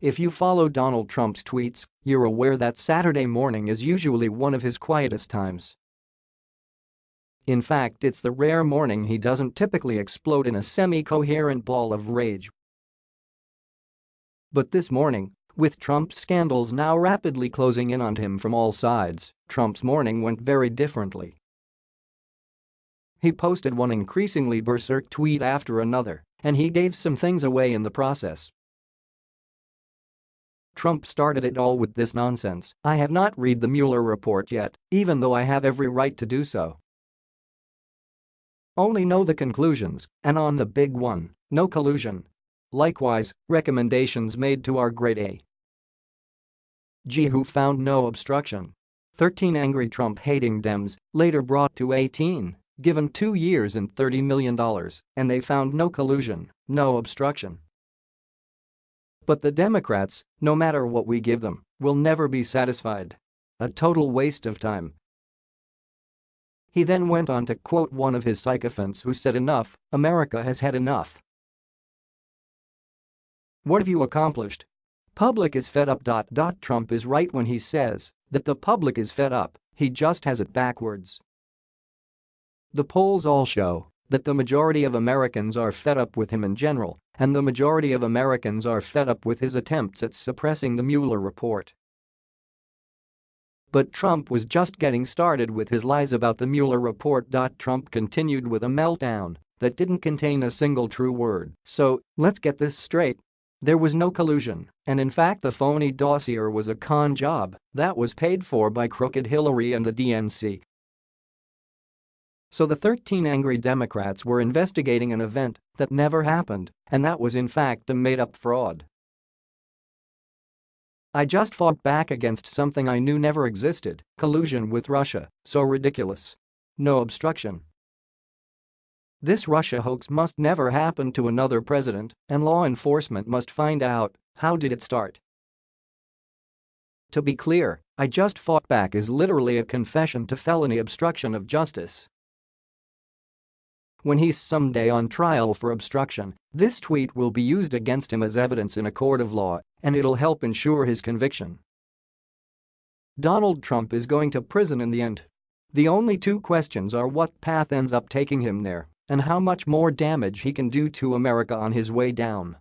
If you follow Donald Trump's tweets, you're aware that Saturday morning is usually one of his quietest times. In fact it's the rare morning he doesn't typically explode in a semi-coherent ball of rage. But this morning, with Trump's scandals now rapidly closing in on him from all sides, Trump's morning went very differently. He posted one increasingly berserk tweet after another, and he gave some things away in the process. Trump started it all with this nonsense, I have not read the Mueller report yet, even though I have every right to do so. Only know the conclusions, and on the big one, no collusion. Likewise, recommendations made to our grade A. G who found no obstruction. 13 angry Trump-hating Dems, later brought to 18, given two years and $30 million, and they found no collusion, no obstruction. But the Democrats, no matter what we give them, will never be satisfied. A total waste of time. He then went on to quote one of his sycophants who said enough, America has had enough. What have you accomplished? Public is fed up. Trump is right when he says that the public is fed up, he just has it backwards. The polls all show that the majority of Americans are fed up with him in general, and the majority of Americans are fed up with his attempts at suppressing the Mueller report. But Trump was just getting started with his lies about the Mueller report. Trump continued with a meltdown that didn't contain a single true word, so let's get this straight. There was no collusion, and in fact the phony dossier was a con job that was paid for by crooked Hillary and the DNC. So the 13 angry Democrats were investigating an event that never happened, and that was in fact a made-up fraud. I just fought back against something I knew never existed, collusion with Russia, so ridiculous. No obstruction. This Russia hoax must never happen to another president, and law enforcement must find out how did it start. To be clear, I just fought back is literally a confession to felony obstruction of justice. When he's someday on trial for obstruction, this tweet will be used against him as evidence in a court of law, and it'll help ensure his conviction. Donald Trump is going to prison in the end. The only two questions are what path ends up taking him there and how much more damage he can do to America on his way down.